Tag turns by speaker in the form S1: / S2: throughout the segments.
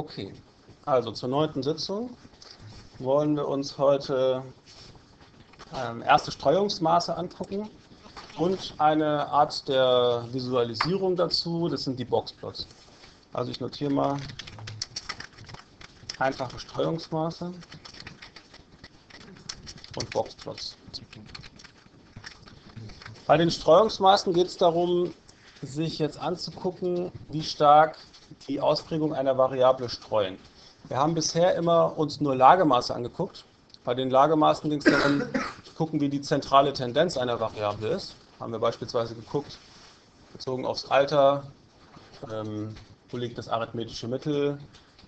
S1: Okay, also zur neunten Sitzung wollen wir uns heute ähm, erste Streuungsmaße angucken und eine Art der Visualisierung dazu, das sind die Boxplots. Also ich notiere mal einfache Streuungsmaße und Boxplots. Bei den Streuungsmaßen geht es darum, sich jetzt anzugucken, wie stark die Ausprägung einer Variable streuen. Wir haben bisher immer uns nur Lagemaße angeguckt. Bei den Lagemaßen ging es darum, zu gucken, wie die zentrale Tendenz einer Variable ist. Haben wir beispielsweise geguckt, bezogen aufs Alter, ähm, wo liegt das arithmetische Mittel,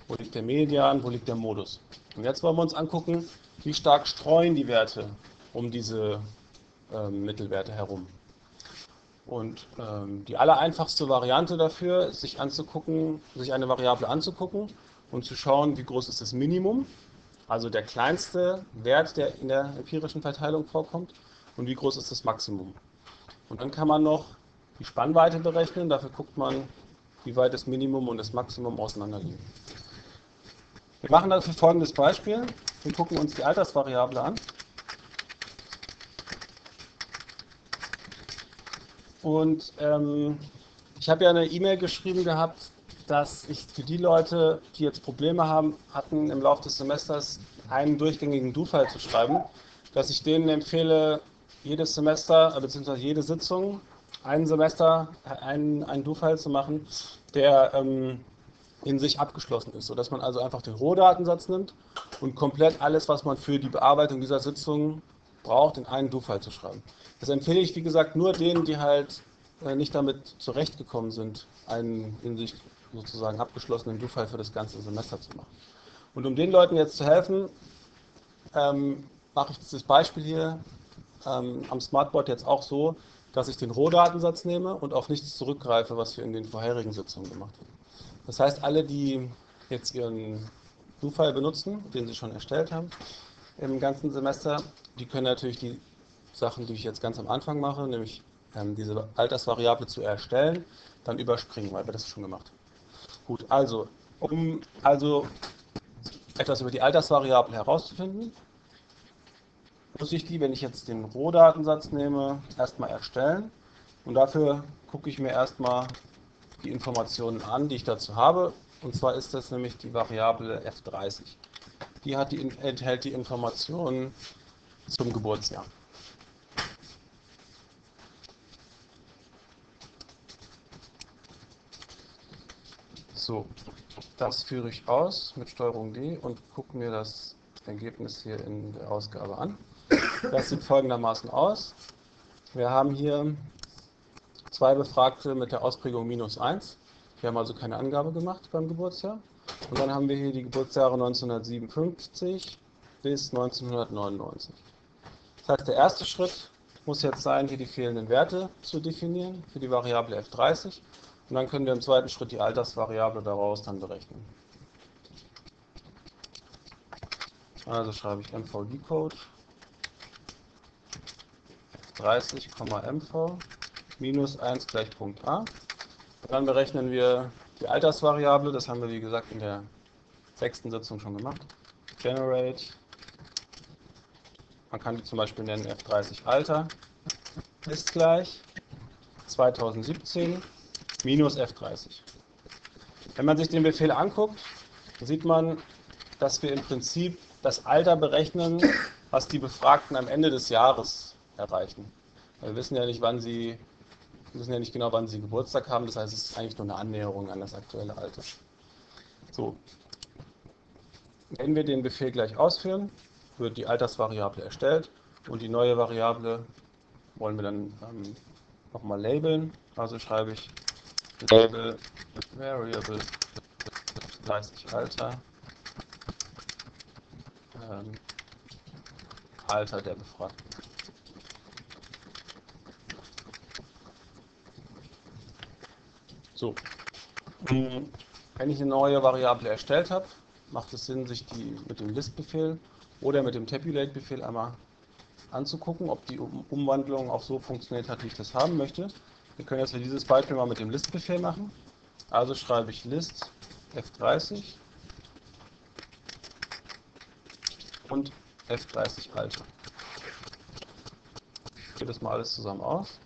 S1: wo liegt der Median, wo liegt der Modus. Und jetzt wollen wir uns angucken, wie stark streuen die Werte um diese ähm, Mittelwerte herum. Und ähm, die allereinfachste Variante dafür ist, sich anzugucken, sich eine Variable anzugucken und zu schauen, wie groß ist das Minimum, also der kleinste Wert, der in der empirischen Verteilung vorkommt, und wie groß ist das Maximum. Und dann kann man noch die Spannweite berechnen, dafür guckt man, wie weit das Minimum und das Maximum auseinanderliegen. Wir machen dafür folgendes Beispiel. Wir gucken uns die Altersvariable an. Und ähm, ich habe ja eine E-Mail geschrieben gehabt, dass ich für die Leute, die jetzt Probleme haben, hatten im Laufe des Semesters einen durchgängigen Do-File zu schreiben, dass ich denen empfehle, jedes Semester bzw. jede Sitzung ein Semester einen, einen Do-File zu machen, der ähm, in sich abgeschlossen ist, sodass man also einfach den Rohdatensatz nimmt und komplett alles, was man für die Bearbeitung dieser Sitzung braucht, in einen Do-File zu schreiben. Das empfehle ich, wie gesagt, nur denen, die halt äh, nicht damit zurechtgekommen sind, einen in sich sozusagen abgeschlossenen Do-File für das ganze Semester zu machen. Und um den Leuten jetzt zu helfen, ähm, mache ich dieses Beispiel hier ähm, am Smartboard jetzt auch so, dass ich den Rohdatensatz nehme und auf nichts zurückgreife, was wir in den vorherigen Sitzungen gemacht haben. Das heißt, alle, die jetzt ihren Do-File benutzen, den sie schon erstellt haben, im ganzen Semester, die können natürlich die Sachen, die ich jetzt ganz am Anfang mache, nämlich ähm, diese Altersvariable zu erstellen, dann überspringen, weil wir das schon gemacht haben. Gut, also, um also etwas über die Altersvariable herauszufinden, muss ich die, wenn ich jetzt den Rohdatensatz nehme, erstmal erstellen. Und dafür gucke ich mir erstmal die Informationen an, die ich dazu habe. Und zwar ist das nämlich die Variable F30. Die, hat die enthält die Informationen zum Geburtsjahr. So, das führe ich aus mit Steuerung D und gucke mir das Ergebnis hier in der Ausgabe an. Das sieht folgendermaßen aus. Wir haben hier zwei Befragte mit der Ausprägung minus 1. Wir haben also keine Angabe gemacht beim Geburtsjahr. Und dann haben wir hier die Geburtsjahre 1957 bis 1999. Das heißt, der erste Schritt muss jetzt sein, hier die fehlenden Werte zu definieren für die Variable F30. Und dann können wir im zweiten Schritt die Altersvariable daraus dann berechnen. Also schreibe ich MVD-Code 30,mv minus 1 gleich Punkt A. Und dann berechnen wir die Altersvariable, das haben wir wie gesagt in der sechsten Sitzung schon gemacht. Generate, man kann die zum Beispiel nennen F30 Alter, ist gleich 2017 minus F30. Wenn man sich den Befehl anguckt, sieht man, dass wir im Prinzip das Alter berechnen, was die Befragten am Ende des Jahres erreichen. Wir wissen ja nicht, wann sie, wir wissen ja nicht genau, wann sie Geburtstag haben, das heißt, es ist eigentlich nur eine Annäherung an das aktuelle Alter. So. Wenn wir den Befehl gleich ausführen, wird die Altersvariable erstellt und die neue Variable wollen wir dann ähm, nochmal labeln. Also schreibe ich Label Variable 30 Alter. Ähm, Alter der Befragten. So. Wenn ich eine neue Variable erstellt habe, macht es Sinn, sich die mit dem List-Befehl oder mit dem Tabulate-Befehl einmal anzugucken, ob die Umwandlung auch so funktioniert hat, wie ich das haben möchte. Wir können jetzt für dieses Beispiel mal mit dem List-Befehl machen. Also schreibe ich list f30 und f30 Alter. Ich gehe das mal alles zusammen aus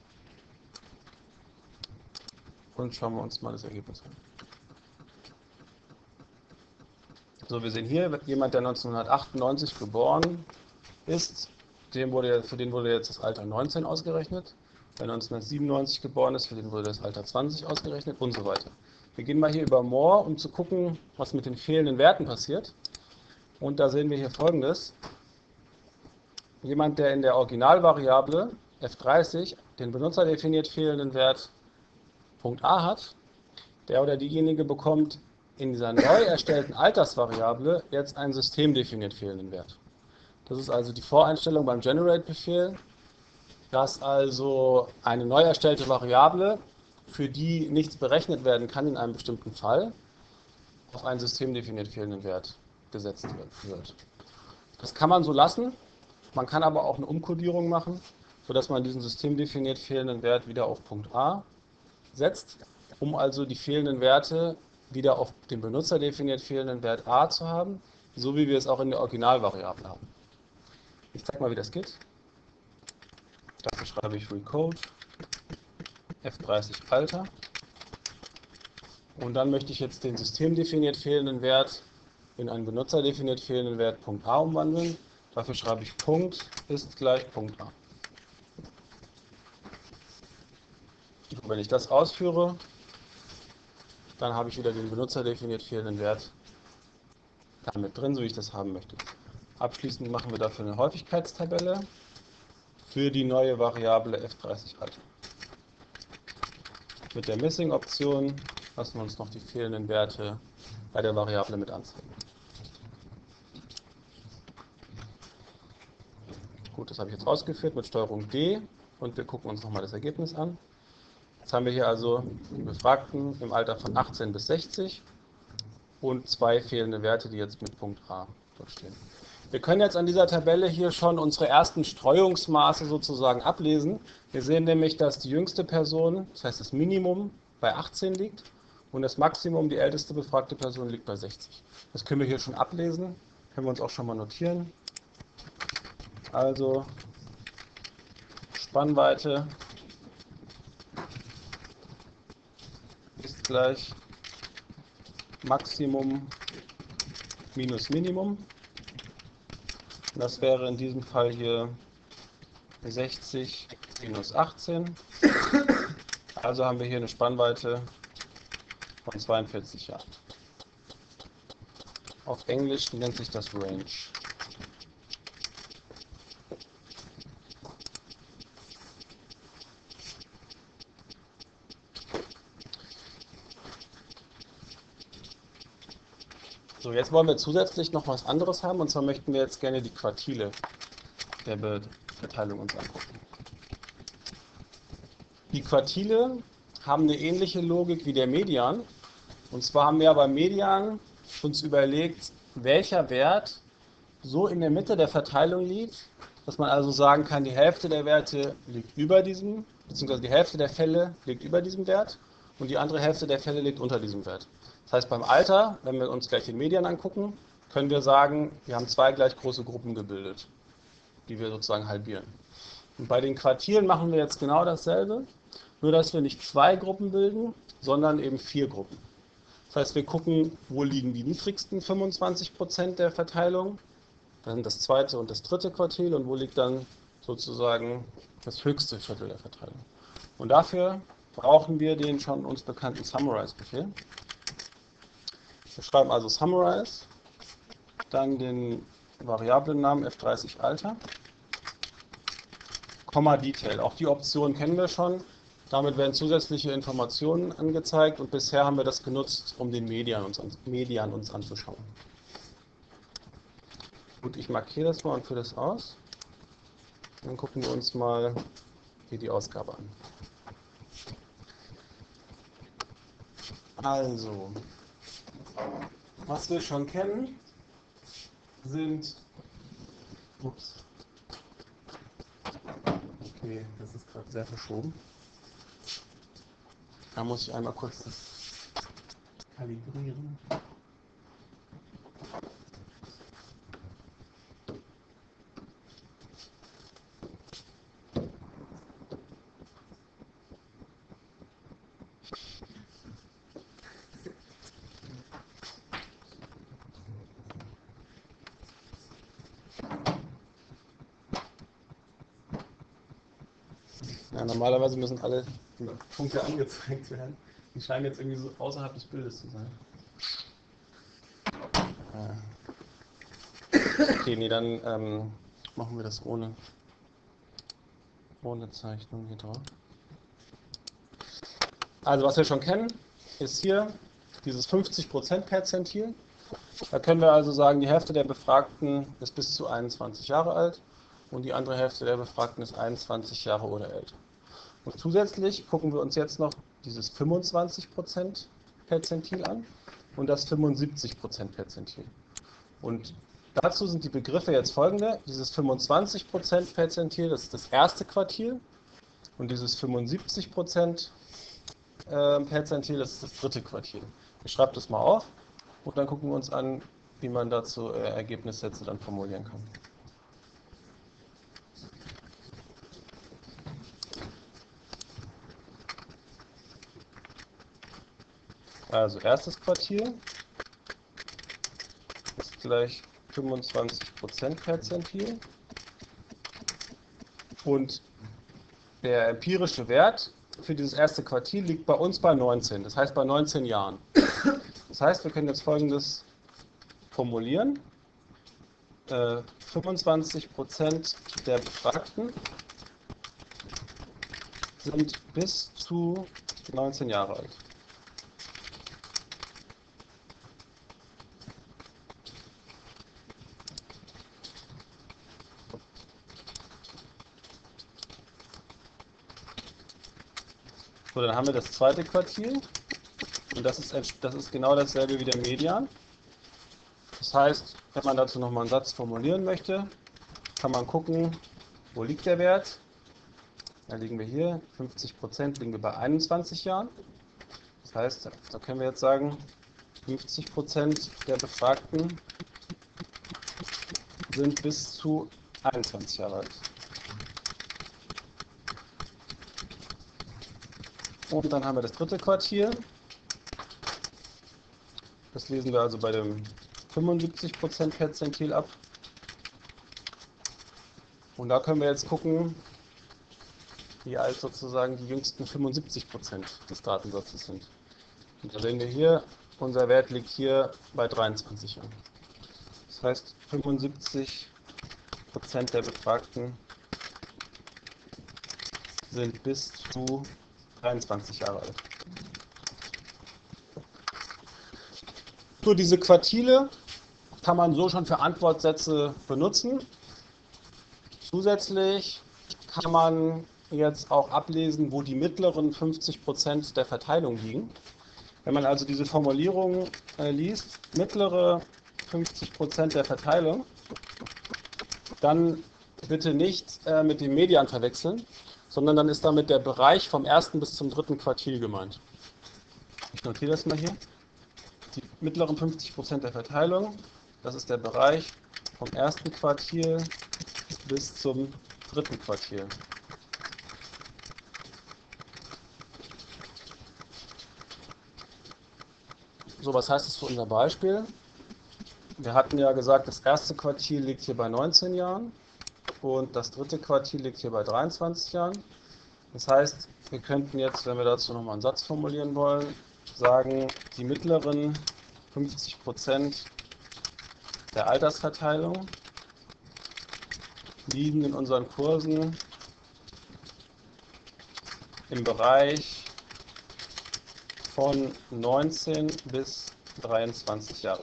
S1: und schauen wir uns mal das Ergebnis an. So, wir sehen hier jemand, der 1998 geboren ist, dem wurde, für den wurde jetzt das Alter 19 ausgerechnet. Wer 1997 geboren ist, für den wurde das Alter 20 ausgerechnet und so weiter. Wir gehen mal hier über More, um zu gucken, was mit den fehlenden Werten passiert. Und da sehen wir hier folgendes. Jemand, der in der Originalvariable f30 den benutzerdefiniert fehlenden Wert Punkt A hat, der oder diejenige bekommt in dieser neu erstellten Altersvariable jetzt einen systemdefiniert fehlenden Wert. Das ist also die Voreinstellung beim Generate-Befehl, dass also eine neu erstellte Variable, für die nichts berechnet werden kann in einem bestimmten Fall, auf einen systemdefiniert fehlenden Wert gesetzt wird. Das kann man so lassen, man kann aber auch eine Umkodierung machen, sodass man diesen systemdefiniert fehlenden Wert wieder auf Punkt A setzt, um also die fehlenden Werte wieder auf den Benutzer definiert fehlenden Wert a zu haben, so wie wir es auch in der Originalvariable haben. Ich zeige mal, wie das geht. Dafür schreibe ich recode f30 Alter. Und dann möchte ich jetzt den systemdefiniert fehlenden Wert in einen benutzerdefiniert fehlenden Wert Punkt A umwandeln. Dafür schreibe ich Punkt ist gleich Punkt A. Und wenn ich das ausführe, dann habe ich wieder den benutzerdefiniert fehlenden Wert damit drin, so wie ich das haben möchte. Abschließend machen wir dafür eine Häufigkeitstabelle für die neue Variable f30 Alter. Mit der Missing-Option lassen wir uns noch die fehlenden Werte bei der Variable mit anzeigen. Gut, das habe ich jetzt ausgeführt mit Steuerung D und wir gucken uns nochmal das Ergebnis an. Jetzt haben wir hier also die Befragten im Alter von 18 bis 60 und zwei fehlende Werte, die jetzt mit Punkt A dort stehen. Wir können jetzt an dieser Tabelle hier schon unsere ersten Streuungsmaße sozusagen ablesen. Wir sehen nämlich, dass die jüngste Person, das heißt das Minimum, bei 18 liegt und das Maximum, die älteste befragte Person, liegt bei 60. Das können wir hier schon ablesen, können wir uns auch schon mal notieren. Also Spannweite gleich Maximum minus Minimum. Das wäre in diesem Fall hier 60 minus 18. Also haben wir hier eine Spannweite von 42 Jahren. Auf Englisch nennt sich das Range. So, jetzt wollen wir zusätzlich noch was anderes haben und zwar möchten wir jetzt gerne die Quartile der Verteilung uns angucken. Die Quartile haben eine ähnliche Logik wie der Median. Und zwar haben wir beim Median uns überlegt, welcher Wert so in der Mitte der Verteilung liegt, dass man also sagen kann, die Hälfte der Werte liegt über diesem, beziehungsweise die Hälfte der Fälle liegt über diesem Wert und die andere Hälfte der Fälle liegt unter diesem Wert. Das heißt, beim Alter, wenn wir uns gleich die Medien angucken, können wir sagen, wir haben zwei gleich große Gruppen gebildet, die wir sozusagen halbieren. Und bei den Quartieren machen wir jetzt genau dasselbe, nur dass wir nicht zwei Gruppen bilden, sondern eben vier Gruppen. Das heißt, wir gucken, wo liegen die niedrigsten 25% der Verteilung, dann das zweite und das dritte Quartil und wo liegt dann sozusagen das höchste Viertel der Verteilung. Und dafür brauchen wir den schon uns bekannten Summarize-Befehl. Wir schreiben also Summarize, dann den Variablennamen f30 Alter, Komma Detail. Auch die Option kennen wir schon. Damit werden zusätzliche Informationen angezeigt und bisher haben wir das genutzt, um den Median uns, Median uns anzuschauen. Gut, ich markiere das mal und führe das aus. Dann gucken wir uns mal hier die Ausgabe an. Also, was wir schon kennen, sind. Ups. Okay, das ist gerade sehr verschoben. Da muss ich einmal kurz das kalibrieren. Ja, normalerweise müssen alle Punkte angezeigt werden. Die scheinen jetzt irgendwie so außerhalb des Bildes zu sein. Okay, nee, dann ähm, machen wir das ohne, ohne Zeichnung hier drauf. Also was wir schon kennen, ist hier dieses 50% Perzentil. Da können wir also sagen, die Hälfte der Befragten ist bis zu 21 Jahre alt und die andere Hälfte der Befragten ist 21 Jahre oder älter. Und zusätzlich gucken wir uns jetzt noch dieses 25% Perzentil an und das 75% Perzentil. Und dazu sind die Begriffe jetzt folgende. Dieses 25% Perzentil, das ist das erste Quartil und dieses 75% ähm, Perzentil, das ist das dritte Quartil. Ich schreibe das mal auf und dann gucken wir uns an, wie man dazu äh, Ergebnissätze dann formulieren kann. Also erstes Quartil ist gleich 25% Perzentil und der empirische Wert für dieses erste Quartil liegt bei uns bei 19, das heißt bei 19 Jahren. Das heißt, wir können jetzt folgendes formulieren. Äh, 25% der Befragten sind bis zu 19 Jahre alt. So, dann haben wir das zweite Quartil. Und das ist, das ist genau dasselbe wie der Median. Das heißt, wenn man dazu nochmal einen Satz formulieren möchte, kann man gucken, wo liegt der Wert. Da liegen wir hier, 50% liegen wir bei 21 Jahren. Das heißt, da können wir jetzt sagen, 50% der Befragten sind bis zu 21 Jahre alt. Und dann haben wir das dritte Quartil. Das lesen wir also bei dem 75% Perzentil ab. Und da können wir jetzt gucken, wie alt sozusagen die jüngsten 75% des Datensatzes sind. Und da sehen wir hier, unser Wert liegt hier bei 23 Jahren. Das heißt, 75% der Befragten sind bis zu 23 Jahre alt. So, diese Quartile kann man so schon für Antwortsätze benutzen. Zusätzlich kann man jetzt auch ablesen, wo die mittleren 50% der Verteilung liegen. Wenn man also diese Formulierung äh, liest, mittlere 50% der Verteilung, dann bitte nicht äh, mit dem Median verwechseln, sondern dann ist damit der Bereich vom ersten bis zum dritten Quartil gemeint. Ich notiere das mal hier. Die mittleren 50% der Verteilung, das ist der Bereich vom ersten Quartil bis zum dritten Quartil. So, was heißt das für unser Beispiel? Wir hatten ja gesagt, das erste Quartil liegt hier bei 19 Jahren und das dritte Quartil liegt hier bei 23 Jahren. Das heißt, wir könnten jetzt, wenn wir dazu nochmal einen Satz formulieren wollen, sagen, die mittleren 50 Prozent der Altersverteilung liegen in unseren Kursen im Bereich von 19 bis 23 Jahre.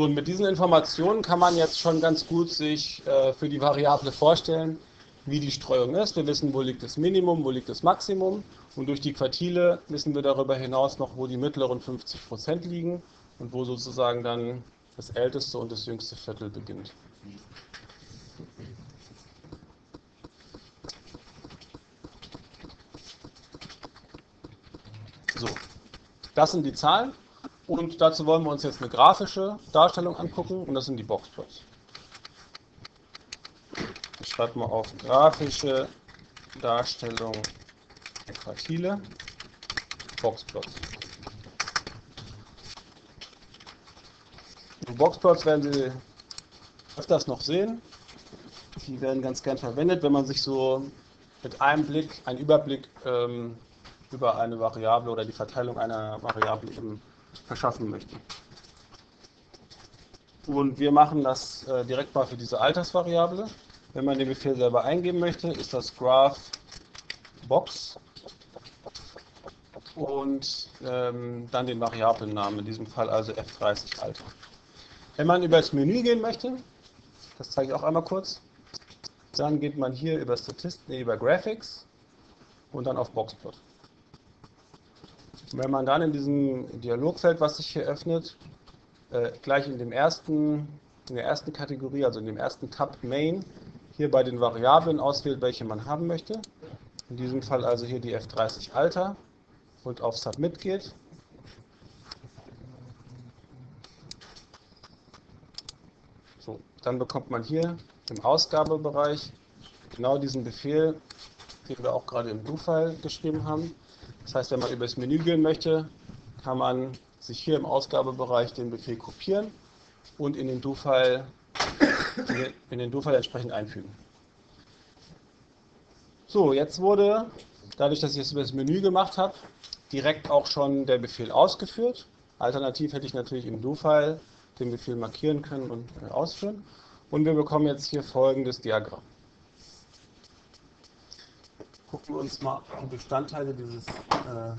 S1: So, und mit diesen Informationen kann man jetzt schon ganz gut sich äh, für die Variable vorstellen, wie die Streuung ist. Wir wissen, wo liegt das Minimum, wo liegt das Maximum. Und durch die Quartile wissen wir darüber hinaus noch, wo die mittleren 50% liegen und wo sozusagen dann das älteste und das jüngste Viertel beginnt. So, das sind die Zahlen. Und dazu wollen wir uns jetzt eine grafische Darstellung angucken und das sind die Boxplots. Ich schreibe mal auf grafische Darstellung der Quartile, Boxplots. Boxplots werden Sie öfters noch sehen. Die werden ganz gern verwendet, wenn man sich so mit einem Blick einen Überblick ähm, über eine Variable oder die Verteilung einer Variable eben verschaffen möchte. Und wir machen das äh, direkt mal für diese Altersvariable. Wenn man den Befehl selber eingeben möchte, ist das graph box und ähm, dann den Variablennamen, in diesem Fall also f30 Alter. Wenn man über das Menü gehen möchte, das zeige ich auch einmal kurz, dann geht man hier über Statistiken, über Graphics und dann auf Boxplot. Wenn man dann in diesem Dialogfeld, was sich hier öffnet, äh, gleich in, dem ersten, in der ersten Kategorie, also in dem ersten Tab Main, hier bei den Variablen auswählt, welche man haben möchte, in diesem Fall also hier die F30 Alter und auf Submit geht, so, dann bekommt man hier im Ausgabebereich genau diesen Befehl, den wir auch gerade im Do-File geschrieben haben. Das heißt, wenn man über das Menü gehen möchte, kann man sich hier im Ausgabebereich den Befehl kopieren und in den Do-File in den Do-File entsprechend einfügen. So, jetzt wurde, dadurch, dass ich es über das Menü gemacht habe, direkt auch schon der Befehl ausgeführt. Alternativ hätte ich natürlich im Do-File den Befehl markieren können und ausführen. Und wir bekommen jetzt hier folgendes Diagramm. Gucken wir uns mal die Bestandteile dieses, äh,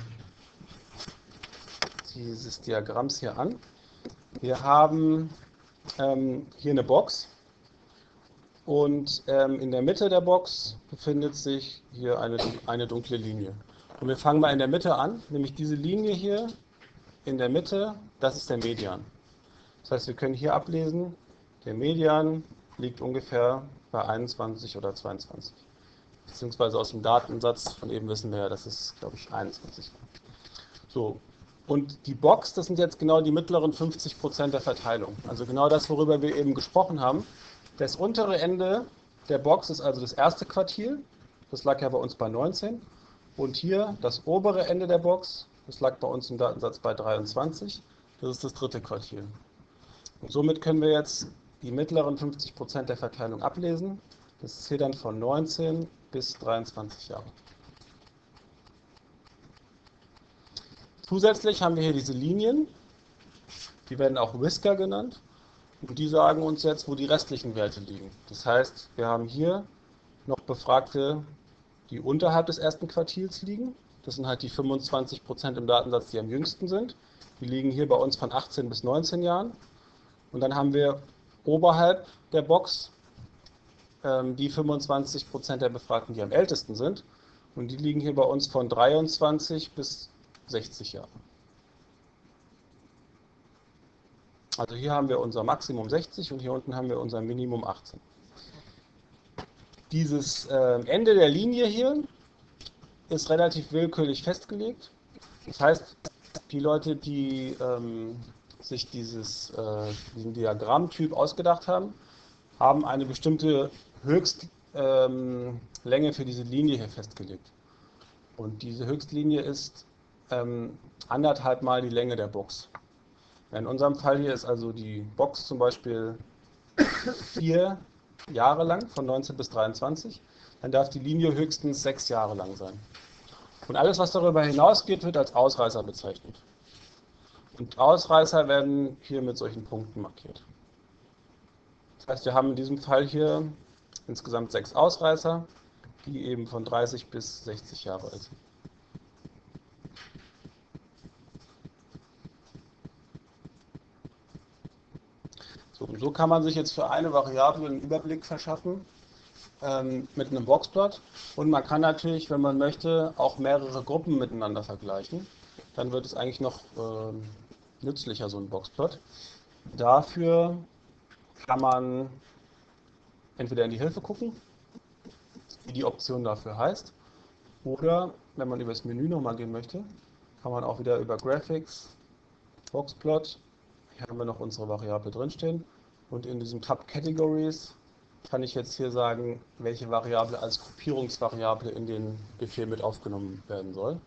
S1: dieses Diagramms hier an. Wir haben ähm, hier eine Box und ähm, in der Mitte der Box befindet sich hier eine, eine dunkle Linie. Und wir fangen mal in der Mitte an, nämlich diese Linie hier in der Mitte, das ist der Median. Das heißt, wir können hier ablesen, der Median liegt ungefähr bei 21 oder 22. Beziehungsweise aus dem Datensatz von eben wissen wir ja, dass es, glaube ich, 21. So, und die Box, das sind jetzt genau die mittleren 50 Prozent der Verteilung. Also genau das, worüber wir eben gesprochen haben. Das untere Ende der Box ist also das erste Quartil. Das lag ja bei uns bei 19. Und hier das obere Ende der Box, das lag bei uns im Datensatz bei 23. Das ist das dritte Quartil. Und somit können wir jetzt die mittleren 50 Prozent der Verteilung ablesen. Das ist hier dann von 19 bis 23 Jahre. Zusätzlich haben wir hier diese Linien, die werden auch Whisker genannt. Und die sagen uns jetzt, wo die restlichen Werte liegen. Das heißt, wir haben hier noch Befragte, die unterhalb des ersten Quartils liegen. Das sind halt die 25 Prozent im Datensatz, die am jüngsten sind. Die liegen hier bei uns von 18 bis 19 Jahren. Und dann haben wir oberhalb der Box ähm, die 25 Prozent der Befragten, die am ältesten sind. Und die liegen hier bei uns von 23 bis 60 Jahre. Also hier haben wir unser Maximum 60 und hier unten haben wir unser Minimum 18. Dieses äh, Ende der Linie hier ist relativ willkürlich festgelegt. Das heißt, die Leute, die ähm, sich dieses, äh, diesen Diagrammtyp ausgedacht haben, haben eine bestimmte Höchstlänge ähm, für diese Linie hier festgelegt. Und diese Höchstlinie ist ähm, anderthalb Mal die Länge der Box. In unserem Fall hier ist also die Box zum Beispiel vier Jahre lang, von 19 bis 23. Dann darf die Linie höchstens sechs Jahre lang sein. Und alles, was darüber hinausgeht, wird als Ausreißer bezeichnet. Und Ausreißer werden hier mit solchen Punkten markiert. Das heißt, wir haben in diesem Fall hier insgesamt sechs Ausreißer, die eben von 30 bis 60 Jahre alt sind. So, und so kann man sich jetzt für eine Variable einen Überblick verschaffen ähm, mit einem Boxplot. Und man kann natürlich, wenn man möchte, auch mehrere Gruppen miteinander vergleichen. Dann wird es eigentlich noch ähm, nützlicher, so ein Boxplot. Dafür kann man entweder in die Hilfe gucken, wie die Option dafür heißt, oder wenn man über das Menü nochmal gehen möchte, kann man auch wieder über Graphics, Boxplot, hier haben wir noch unsere Variable drinstehen, und in diesem Tab Categories kann ich jetzt hier sagen, welche Variable als Gruppierungsvariable in den Befehl mit aufgenommen werden soll.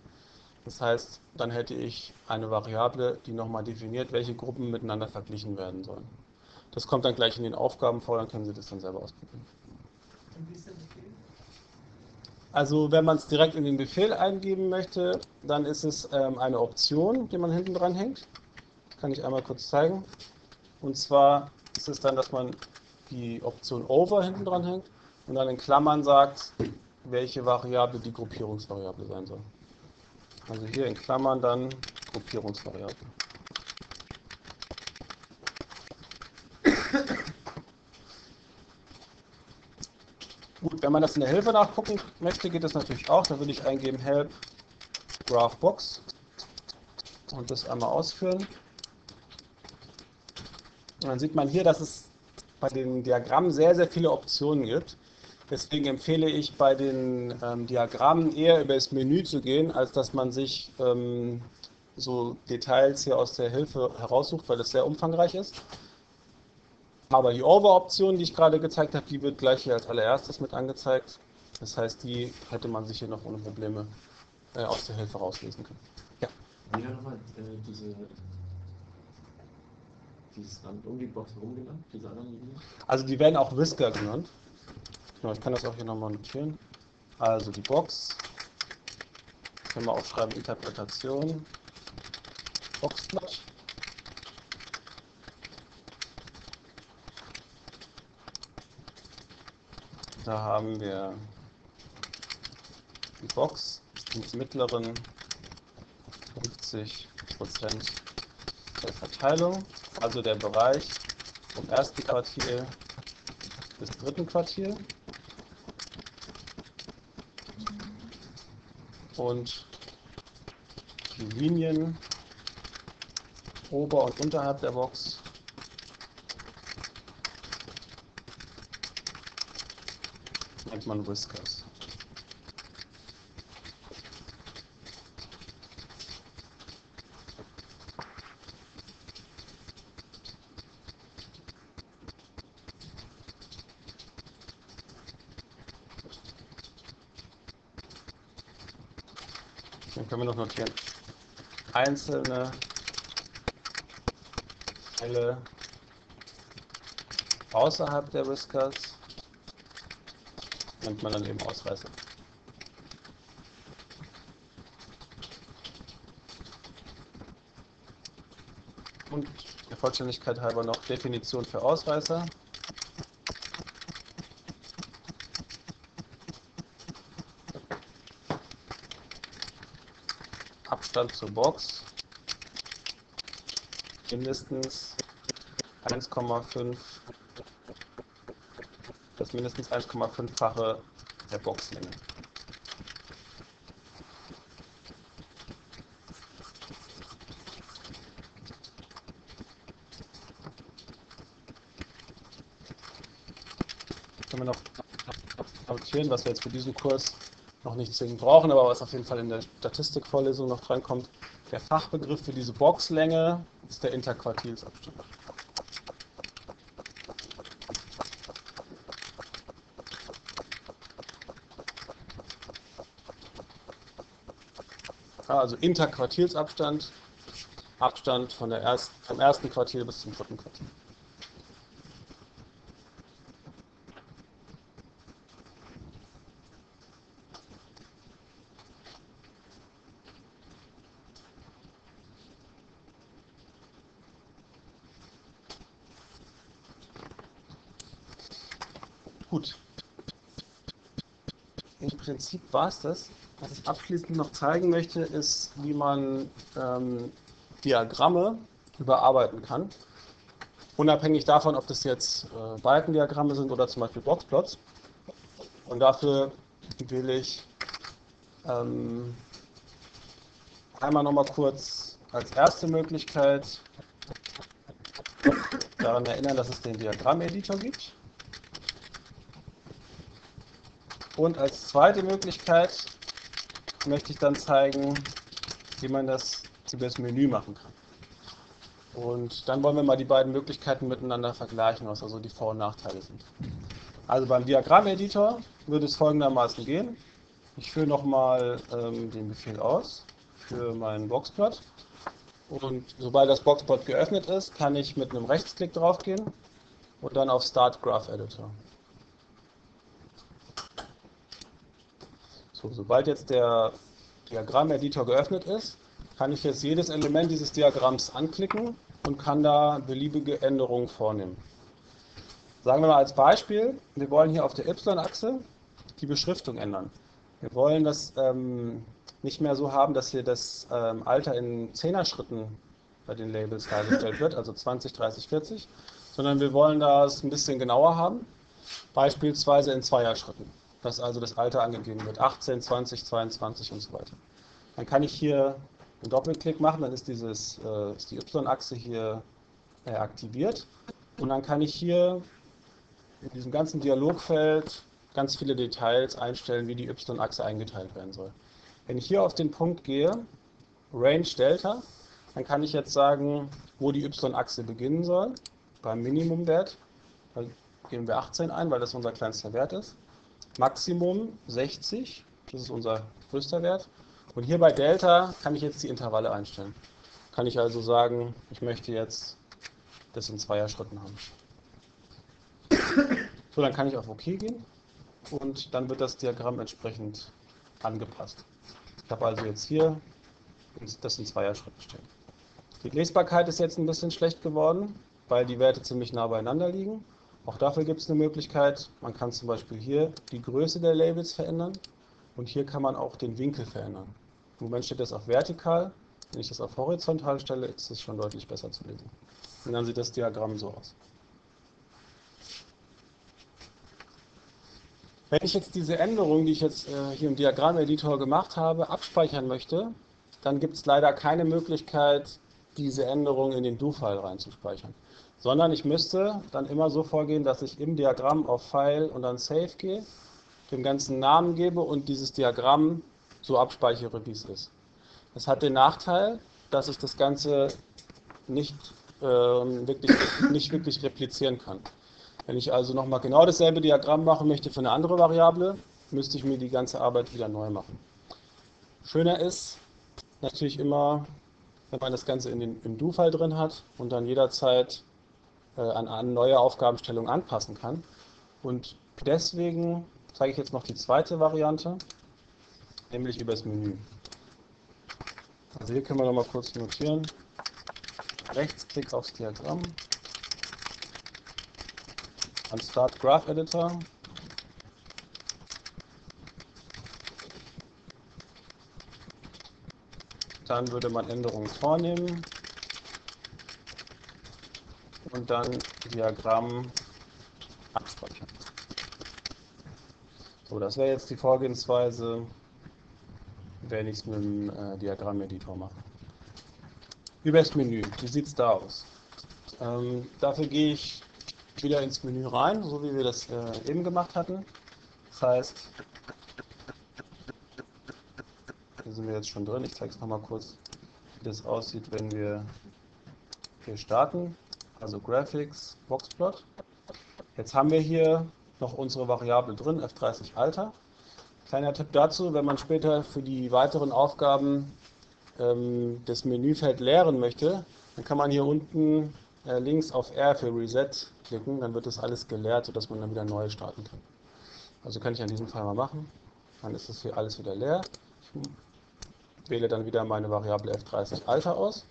S1: Das heißt, dann hätte ich eine Variable, die nochmal definiert, welche Gruppen miteinander verglichen werden sollen. Das kommt dann gleich in den Aufgaben vor, dann können Sie das dann selber ausprobieren. Also wenn man es direkt in den Befehl eingeben möchte, dann ist es ähm, eine Option, die man hinten dran hängt. Kann ich einmal kurz zeigen. Und zwar ist es dann, dass man die Option Over hinten dran hängt und dann in Klammern sagt, welche Variable die Gruppierungsvariable sein soll. Also hier in Klammern dann Gruppierungsvariable. Gut, wenn man das in der Hilfe nachgucken möchte, geht das natürlich auch. Da würde ich eingeben help graphbox und das einmal ausführen. Und dann sieht man hier, dass es bei den Diagrammen sehr, sehr viele Optionen gibt. Deswegen empfehle ich bei den ähm, Diagrammen eher über das Menü zu gehen, als dass man sich ähm, so Details hier aus der Hilfe heraussucht, weil das sehr umfangreich ist. Aber die Over-Option, die ich gerade gezeigt habe, die wird gleich hier als allererstes mit angezeigt. Das heißt, die hätte man sich hier noch ohne Probleme äh, aus der Hilfe rauslesen können.
S2: Ja. Wieder nochmal äh, diese, dieses um die Box herum genannt, diese anderen Linien?
S1: Also die werden auch Whisker genannt. Genau, ich kann das auch hier nochmal notieren. Also die Box, können wir aufschreiben, Interpretation, Boxblatt. Da haben wir die Box mit mittleren 50% der Verteilung, also der Bereich vom ersten Quartil bis dritten Quartil. Und die Linien ober und unterhalb der Box nennt man Whiskers. Dann können wir noch notieren. Einzelne Fälle außerhalb der Whiskers nennt man dann eben Ausreißer. Und der Vollständigkeit halber noch Definition für Ausreißer. Abstand zur Box mindestens 1,5 das mindestens 1,5-fache der Boxlänge. Können wir noch notieren, was wir jetzt für diesen Kurs noch nicht zwingend brauchen, aber was auf jeden Fall in der Statistikvorlesung noch drankommt. Der Fachbegriff für diese Boxlänge ist der Interquartilsabstand. Also Interquartilsabstand, Abstand von der erst, vom ersten Quartil bis zum dritten Quartil. Gut. Im Prinzip war es das. Was ich abschließend noch zeigen möchte, ist, wie man ähm, Diagramme überarbeiten kann. Unabhängig davon, ob das jetzt äh, Balkendiagramme sind oder zum Beispiel Boxplots. Und dafür will ich ähm, einmal nochmal kurz als erste Möglichkeit daran erinnern, dass es den Diagrammeditor gibt. Und als zweite Möglichkeit möchte ich dann zeigen, wie man das über das Menü machen kann. Und dann wollen wir mal die beiden Möglichkeiten miteinander vergleichen, was also die Vor- und Nachteile sind. Also beim Diagrammeditor würde es folgendermaßen gehen. Ich führe nochmal ähm, den Befehl aus für meinen Boxplot. Und sobald das Boxplot geöffnet ist, kann ich mit einem Rechtsklick draufgehen und dann auf Start Graph Editor. So, sobald jetzt der Diagramm-Editor geöffnet ist, kann ich jetzt jedes Element dieses Diagramms anklicken und kann da beliebige Änderungen vornehmen. Sagen wir mal als Beispiel, wir wollen hier auf der y-Achse die Beschriftung ändern. Wir wollen das ähm, nicht mehr so haben, dass hier das ähm, Alter in 10er Schritten bei den Labels dargestellt wird, also 20, 30, 40, sondern wir wollen das ein bisschen genauer haben, beispielsweise in Zweier-Schritten, dass also das Alter angegeben wird, 18, 20, 22 und so weiter. Dann kann ich hier einen Doppelklick machen, dann ist, dieses, äh, ist die Y-Achse hier äh, aktiviert und dann kann ich hier in diesem ganzen Dialogfeld ganz viele Details einstellen, wie die Y-Achse eingeteilt werden soll. Wenn ich hier auf den Punkt gehe, Range Delta, dann kann ich jetzt sagen, wo die Y-Achse beginnen soll, beim Minimumwert. Da geben wir 18 ein, weil das unser kleinster Wert ist. Maximum 60, das ist unser größter Wert. Und hier bei Delta kann ich jetzt die Intervalle einstellen. Kann ich also sagen, ich möchte jetzt das in Zweier-Schritten haben. So, dann kann ich auf OK gehen und dann wird das Diagramm entsprechend angepasst. Ich habe also jetzt hier das in Zweier-Schritten stehen. Die Lesbarkeit ist jetzt ein bisschen schlecht geworden, weil die Werte ziemlich nah beieinander liegen. Auch dafür gibt es eine Möglichkeit. Man kann zum Beispiel hier die Größe der Labels verändern und hier kann man auch den Winkel verändern. Im Moment steht das auf vertikal. Wenn ich das auf horizontal stelle, ist es schon deutlich besser zu lesen. Und dann sieht das Diagramm so aus. Wenn ich jetzt diese Änderung, die ich jetzt äh, hier im Diagrammeditor gemacht habe, abspeichern möchte, dann gibt es leider keine Möglichkeit, diese Änderung in den Do-File reinzuspeichern. Sondern ich müsste dann immer so vorgehen, dass ich im Diagramm auf File und dann Save gehe, dem ganzen Namen gebe und dieses Diagramm so abspeichere, wie es ist. Das hat den Nachteil, dass ich das Ganze nicht, äh, wirklich, nicht wirklich replizieren kann. Wenn ich also nochmal genau dasselbe Diagramm machen möchte für eine andere Variable, müsste ich mir die ganze Arbeit wieder neu machen. Schöner ist natürlich immer, wenn man das Ganze in den, im Do-File drin hat und dann jederzeit an, an neue Aufgabenstellungen anpassen kann. Und deswegen zeige ich jetzt noch die zweite Variante, nämlich über das Menü. Also hier können wir nochmal kurz notieren. Rechtsklick aufs Diagramm, an Start Graph Editor. Dann würde man Änderungen vornehmen und dann Diagramm abspeichern. So, das wäre jetzt die Vorgehensweise, wenn ich es mit dem äh, Diagrammeditor mache. Über das Menü, wie sieht es da aus? Ähm, dafür gehe ich wieder ins Menü rein, so wie wir das äh, eben gemacht hatten. Das heißt, hier sind wir jetzt schon drin. Ich zeige es nochmal kurz, wie das aussieht, wenn wir hier starten. Also Graphics, Boxplot. Jetzt haben wir hier noch unsere Variable drin, F30 Alter. Kleiner Tipp dazu, wenn man später für die weiteren Aufgaben ähm, das Menüfeld leeren möchte, dann kann man hier unten äh, links auf R für Reset klicken, dann wird das alles geleert, sodass man dann wieder neu starten kann. Also kann ich an diesem Fall mal machen. Dann ist das hier alles wieder leer. Ich wähle dann wieder meine Variable F30 Alter aus.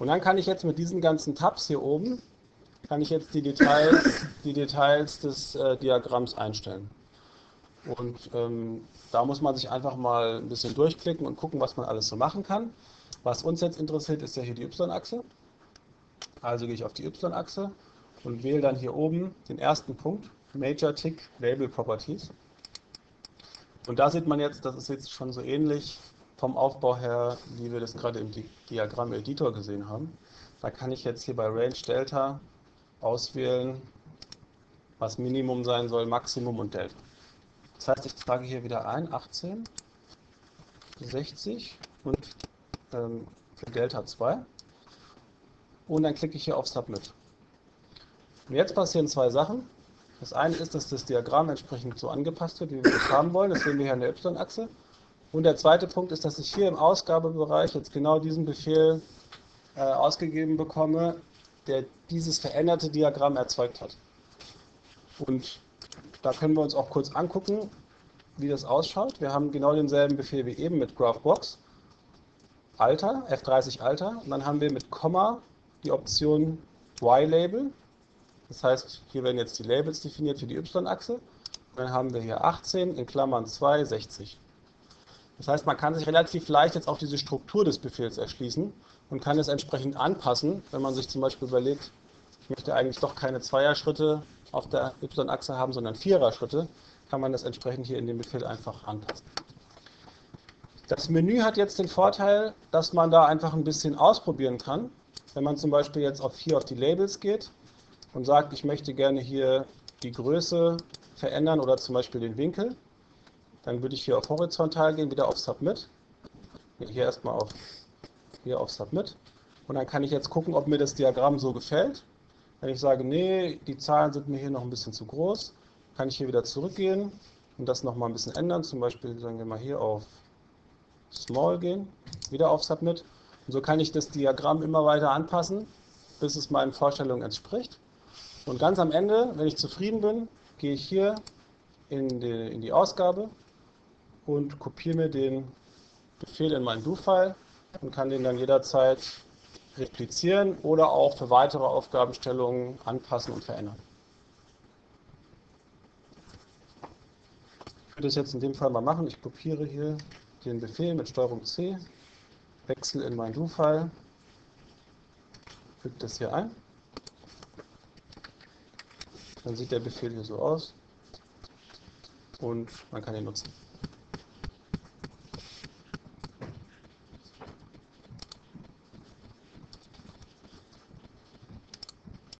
S1: Und dann kann ich jetzt mit diesen ganzen Tabs hier oben, kann ich jetzt die Details, die Details des äh, Diagramms einstellen. Und ähm, da muss man sich einfach mal ein bisschen durchklicken und gucken, was man alles so machen kann. Was uns jetzt interessiert, ist ja hier die Y-Achse. Also gehe ich auf die Y-Achse und wähle dann hier oben den ersten Punkt, Major Tick Label Properties. Und da sieht man jetzt, das ist jetzt schon so ähnlich vom Aufbau her, wie wir das gerade im Diagramm-Editor gesehen haben. Da kann ich jetzt hier bei Range Delta auswählen, was Minimum sein soll, Maximum und Delta. Das heißt, ich trage hier wieder ein 18, 60 und ähm, für Delta 2 und dann klicke ich hier auf Submit. Und jetzt passieren zwei Sachen. Das eine ist, dass das Diagramm entsprechend so angepasst wird, wie wir das haben wollen. Das sehen wir hier an der Y-Achse. Und der zweite Punkt ist, dass ich hier im Ausgabebereich jetzt genau diesen Befehl äh, ausgegeben bekomme, der dieses veränderte Diagramm erzeugt hat. Und da können wir uns auch kurz angucken, wie das ausschaut. Wir haben genau denselben Befehl wie eben mit GraphBox. Alter, F30 Alter. Und dann haben wir mit Komma die Option Y-Label. Das heißt, hier werden jetzt die Labels definiert für die Y-Achse. Dann haben wir hier 18 in Klammern 2, 60. Das heißt, man kann sich relativ leicht jetzt auch diese Struktur des Befehls erschließen und kann es entsprechend anpassen, wenn man sich zum Beispiel überlegt, ich möchte eigentlich doch keine Zweier-Schritte auf der Y-Achse haben, sondern Vierer-Schritte, kann man das entsprechend hier in dem Befehl einfach anpassen. Das Menü hat jetzt den Vorteil, dass man da einfach ein bisschen ausprobieren kann. Wenn man zum Beispiel jetzt auf hier auf die Labels geht und sagt, ich möchte gerne hier die Größe verändern oder zum Beispiel den Winkel, dann würde ich hier auf horizontal gehen, wieder auf Submit. Hier erstmal auf, hier auf Submit. Und dann kann ich jetzt gucken, ob mir das Diagramm so gefällt. Wenn ich sage, nee, die Zahlen sind mir hier noch ein bisschen zu groß, kann ich hier wieder zurückgehen und das nochmal ein bisschen ändern. Zum Beispiel sagen wir mal hier auf Small gehen, wieder auf Submit. Und so kann ich das Diagramm immer weiter anpassen, bis es meinen Vorstellungen entspricht. Und ganz am Ende, wenn ich zufrieden bin, gehe ich hier in die, in die Ausgabe und kopiere mir den Befehl in meinen Do-File und kann den dann jederzeit replizieren oder auch für weitere Aufgabenstellungen anpassen und verändern. Ich würde das jetzt in dem Fall mal machen. Ich kopiere hier den Befehl mit STRG C, wechsle in mein Do-File, füge das hier ein. Dann sieht der Befehl hier so aus und man kann ihn nutzen.